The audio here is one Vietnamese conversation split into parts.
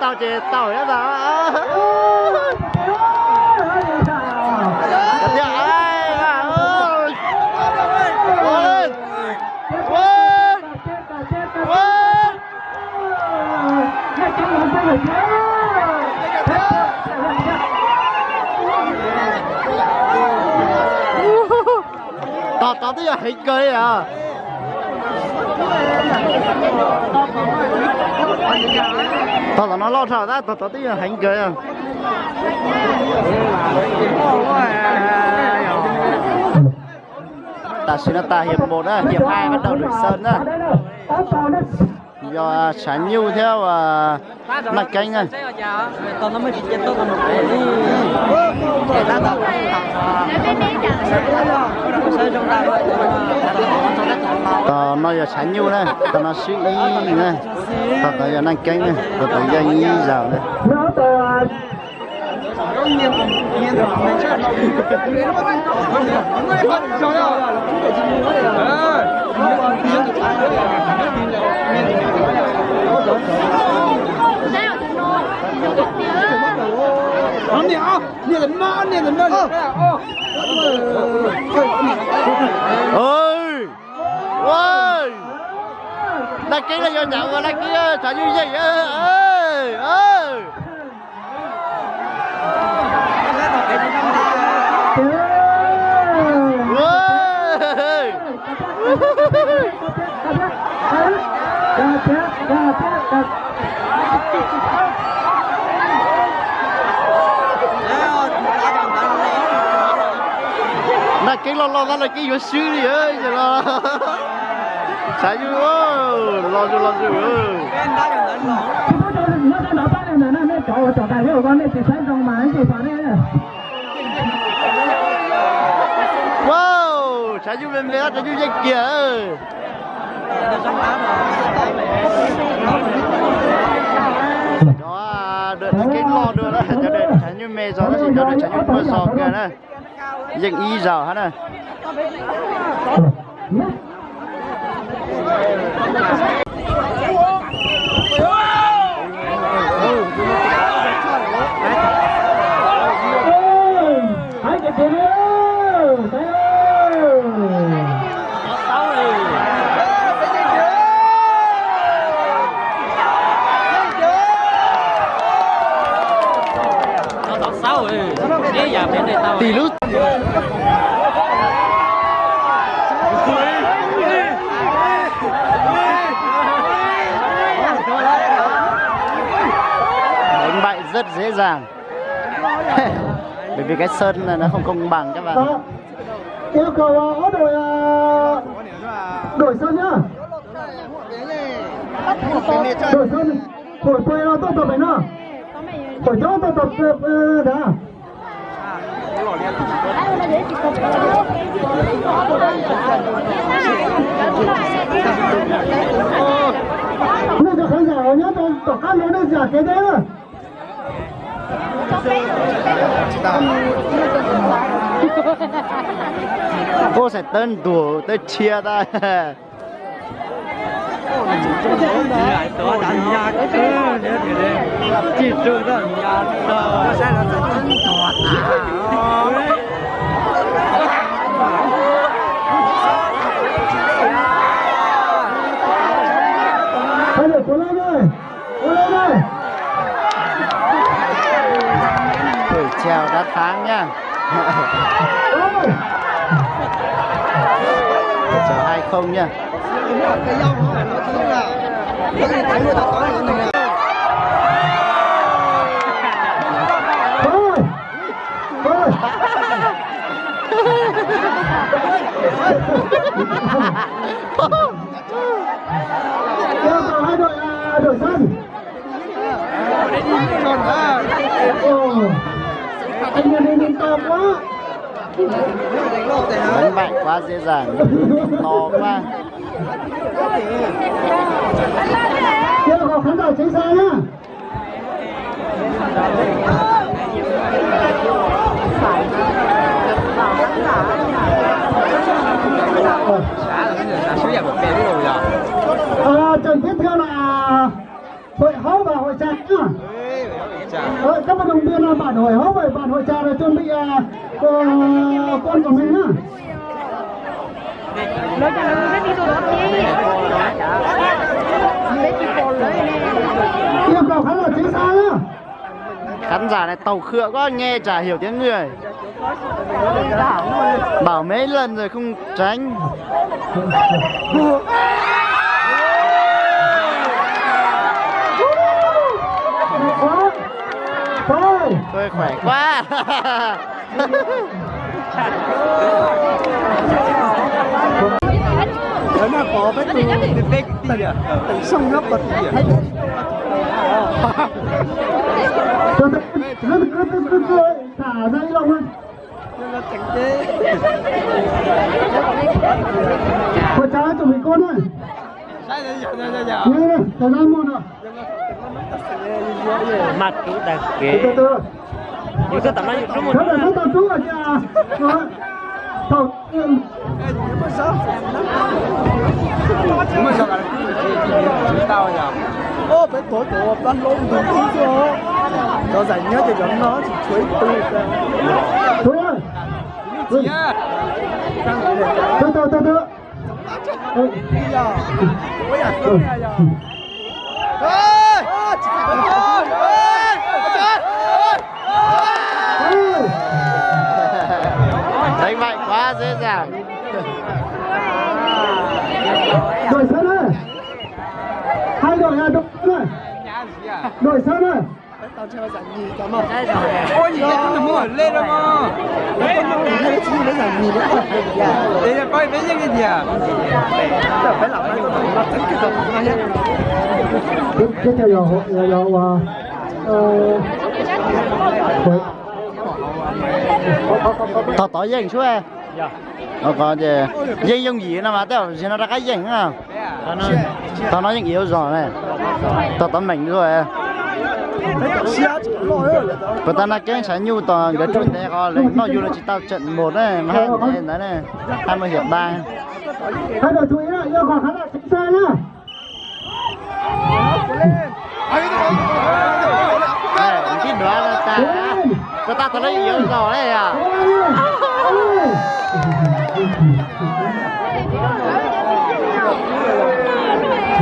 tao chỉ tao đó đó Cái gì ai à ơi Quên Quên Quên tao tao tới giờ hình cười à tao là nó lo sợ đó tao tao tới hành hình cười à. Ta xin nó ta hiệp một á, hiệp hai bắt đầu được sơn á. Do sản nhu theo và là canh này tao nó mới chết tôi còn một cái đi. Để ta tao tao nói là sản nhu này tao nó suy ý này tao tao giờ năng canh này tao tao giờ ý giàu này Anh nhá, nhớ lần mà, nhớ lần mà. ơi ơi là cái là do nhận rồi là cái sản nhu gì ơi ơi ơi là cái lo lo là cái vô sư đi ơi giờ lo. Sản nhu ơi lo cho lo cho ơi wow sản nhu lên lên sản nhu dây kìa ơi. Đó đợi cái lo đưa đó cho đợi sản nhu mê gió nó chỉ cho đợi sản nhu mưa gió kìa này dây y giờ hả này tao tao sáu rồi cái giờ bên đây tao tỷ lút. Đánh bại rất dễ dàng. Bởi vì cái sơn này nó không công bằng các bạn. Vâng. Yêu cầu ờ, đổi ờ, đổi sân nhá. Đổi sân đổi quê nó ờ, tốt tập này nữa đổi chỗ tốt tập đã 那个很少，人家都都看到那假给的了。 cô sẽ tên đùa tới chia ta lại tôi đánh nhà cái thứ nữa thì đây chỉ trừ đó nhà đó sẽ là chân thoát Trèo nha? Ha ha ha cầu hai đội à, đổi sân. Ồ, anh nhà này mình to quá đánh mạnh quá dễ dàng to quá Yêu vào khán giả tránh xa nhá. À, trận tiếp theo là hội hấu và hội trạch nhá. Ờ, các vận động viên là bản hội hốc vậy bản hội trà là chuẩn bị à, ờ, con của mình nhá. Lo cho nó biết đi. Lấy nè. yêu cầu khán giả chính xác nhá. Khán giả này tàu khựa quá nghe chả hiểu tiếng người. Bảo mấy lần rồi không tránh quá thôi tôi khỏe quá. Ở nó có cái từ cái à? Từ sông lấp bật cứ thả ra lòng lên Nó thành thế. hội trà chuẩn bị con ơi Mặt chú từ từ Nhưng sao tầm nó dùng một nó rồi thầu Mới sao cả chỉ tao nhỉ? Ô, bé tối của ban lông đúng tí chưa? Cho giải nhất thì giống nó chỉ chuối tư ra. thôi ơi Chị à? từ từ đánh mạnh quá dễ dàng. Đổi sân ơi. Hai đội là đội sân ơi. Nhà Tao lên phải gì cái cái cái có gì dành dùng gì nó mà tao chỉ nó ra cái dành à tao nói những yếu rồi này tao tao mình rồi và tao nói cái sáng nhu toàn cái chuyện này có lấy nó dù là chỉ tao trận một này mà hai này đấy này hai mươi hiệp ba. Hai đội chú ý là yêu cầu khán giả chính xác nhá. Cái nữa là ta ta ta tao lấy yếu rồi đấy à?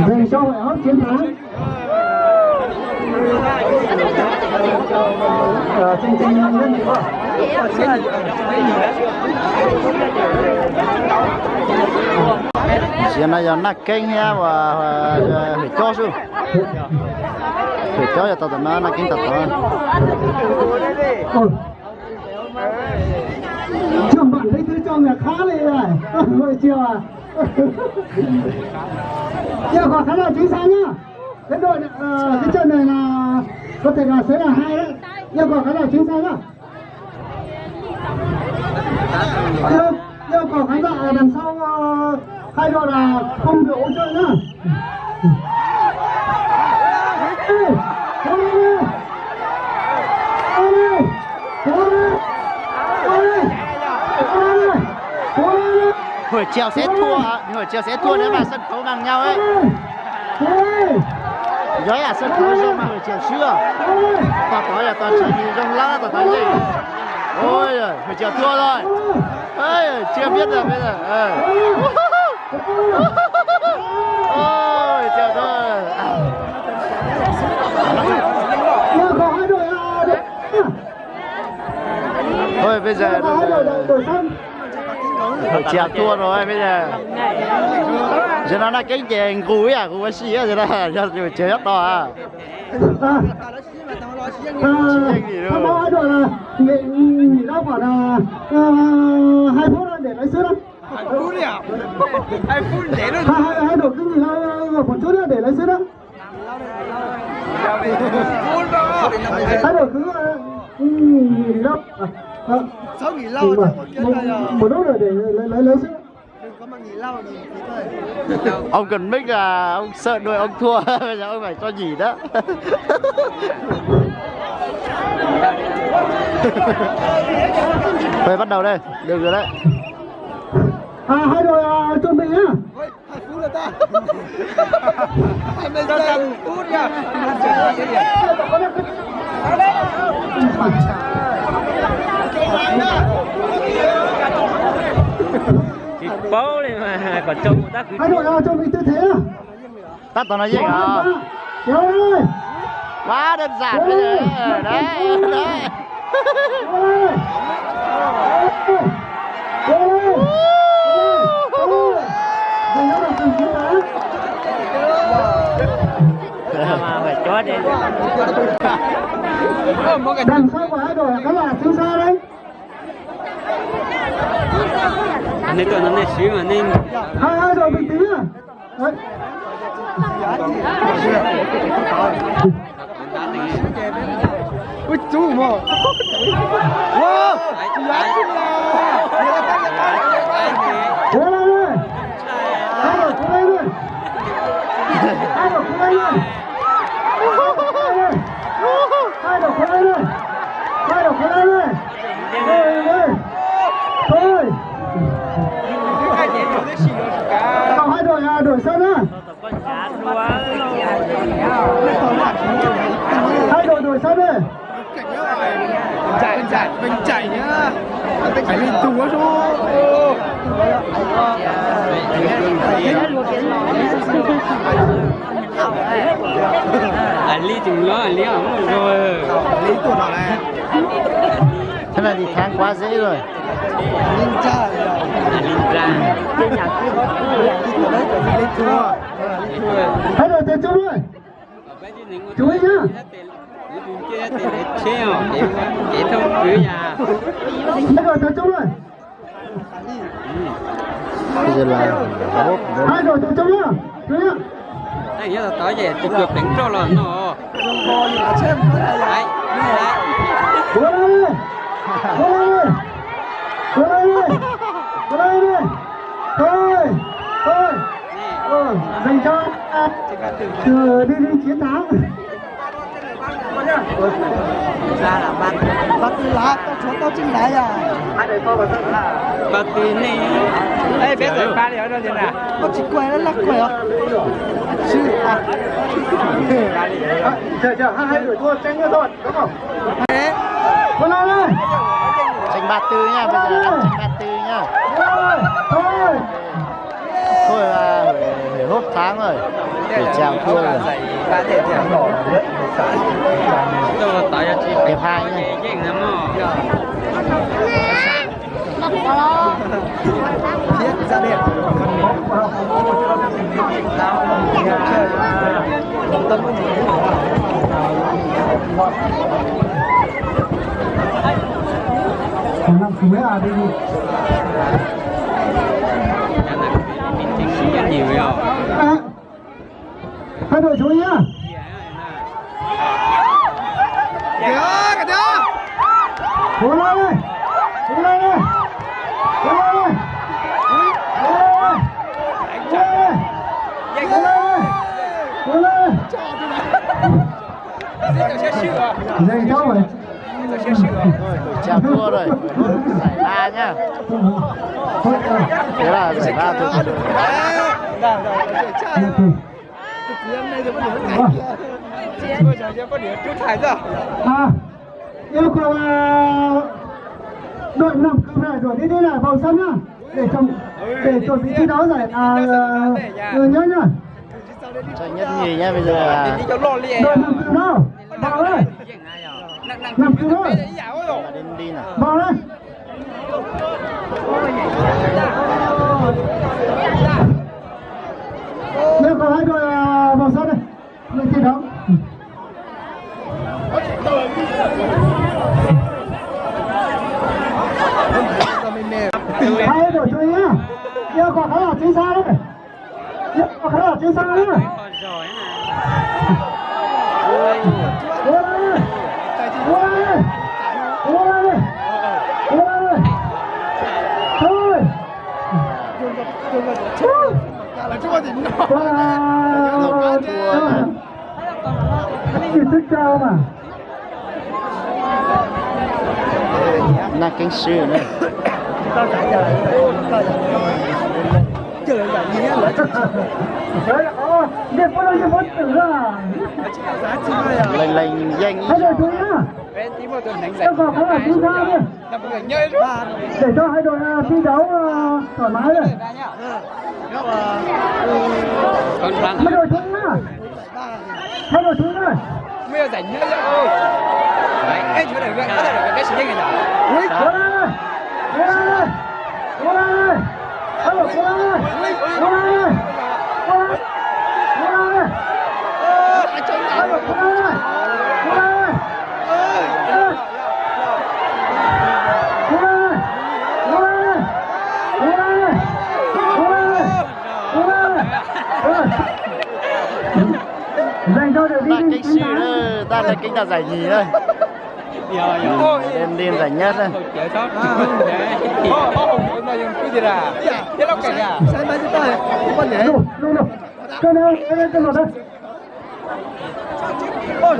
Về sau hội hấp chiến thắng Ờ, này là giờ nó và phải cho su phải cho tao tao nó kinh tao tao bạn thấy thứ trong này khá này này. Ôi chiều à. Giờ còn khá là chính xác nhá. Cái đội ờ, cái trận này là có thể là sẽ là hai đấy yêu cầu khá là chính xác nhá yêu, yêu cầu khán giả ở đằng sau ờ, hai đội là không được hỗ trợ lên. hồi chiều sẽ thua hồi chiều sẽ thua nếu mà sân khấu bằng nhau ấy. Giỏi à sân khấu mà hồi chiều lên. tao nói là tao chỉ nhìn trong lá tao nói gì ôi giời hồi chiều thua rồi ơi chưa biết rồi bây giờ ờ. ôi chiều thua là thôi bây giờ chiều thua rồi bây giờ giờ nó là cái chèn cúi à cúi xì á giờ nó giờ chiều nhất to à. À À, thông báo hai đội là nghỉ ra khoảng là ờ, hai phút để lấy sữa đâu Phút đi à? Hai phút để nó hai hai hai đội cứ nghỉ ra một chút nữa để lấy sữa đó. Đó. hai đội cứ ờ, nghỉ à, à, Sao nghỉ lâu một, giờ. lúc rồi để lấy lấy lấy sữa mà nghỉ lâu nghỉ nghỉ thôi. ông cần mic là ông sợ đuổi ông thua bây giờ ông phải cho nhỉ đó Thôi bắt đầu đây, được rồi đấy. à hai đội à, chuẩn bị nhá Ôi, hai phút rồi ta. Hai mươi giờ phút nha. Có được cái- bố đi mà còn trông người ta cứ hai đội nào chuẩn bị tư thế nào ta toàn nói gì à lên quá đơn giản bây giờ. đấy đấy. Chiến thắng mà phải cho đi. Đằng sau của hai đội các bạn xuống xa đấy anh ấy tôi nó này xíu mà nên hai hai đội bình tĩnh à đấy ui chú mà wow cố lên lên hai đội cố lên lên hai đội cố lên lên hai đội cố lên lên hai đội cố lên lên thôi thôi thôi còn hai đội à đội sân á con chán quá hai đội đội sân đi chạy chạy mình chạy nhá phải lên chúa chú anh lý chừng lo không rồi. Lý tuổi nào này thế này thì kháng quá dễ rồi. Ninja ninja tập trung rồi chú ý nhá treo để thông cứ nhà hai đội tập trung rồi bây giờ là hai đội tập trung nhá anh nhớ là tối về thì cược đánh cho là nó đấy dành cho từ đi đi chiến thắng ra là bắt bắt lá tao chúa tao chinh đáy à bắt tí nè ê biết rồi ba đi ở đâu vậy nè? Tao chỉ quay nó lắc quay à sư à. Chờ chờ hai hai đuổi thua tranh nữa thôi đúng không? Cố lên đi tranh ba tư nha bây giờ ăn tranh ba tư nha. Thôi thôi thôi là phải hốt tháng rồi để chèo thua chị hiệp hai nha Bật vào lo còn năm cuối à đi nhiều à, hai đội chú ý nhá. Cố lên đi cố lên đi cố lên đi cố lên đi cố lên đi cố lên đi dây cháu rồi chèo thua rồi. Giải ba nhá. Thế là giải ba thôi à. Yêu cầu đội năm cặp này đội đi đi lại vào sân nhá. Để trong để chuẩn bị thi đấu giải à ờ, nhớ nhá. Tranh nhất nhì nha bây giờ là đội năm cặp đâu vào đây năm cặp đâu là đến đi nào. Vào đây. Yêu cầu hai đội Cố quả khá là lên đi! đấy lên đi! Thôi! Wow! Chỉ thức cao mà. là sư này Điệp có đâu như bốn tử à lên lên danh Hai đội chúng nhá Cho chúng ta đi Là người nhơi rồi Để cho hai đội à, thi đấu à, thoải mái rồi Ra nhá. Còn răng Hai đội chúng nhá Hai đội chúng nhá Bây giờ rảnh nhơi rồi Đấy, cái chỗ này cái cái cái sự nhanh này Ui, cố lên ơi Cố lên ơi Cố lên ơi Cố lên ơi Cố lên ơi Ơ. Dành cho ta đi cái sư đó ta là cái ta giải nhì giờ đêm đêm giải nhất đây Chở sót Ô, ô, ô, nó dùng cái gì ra Cái lóc cảnh à Sao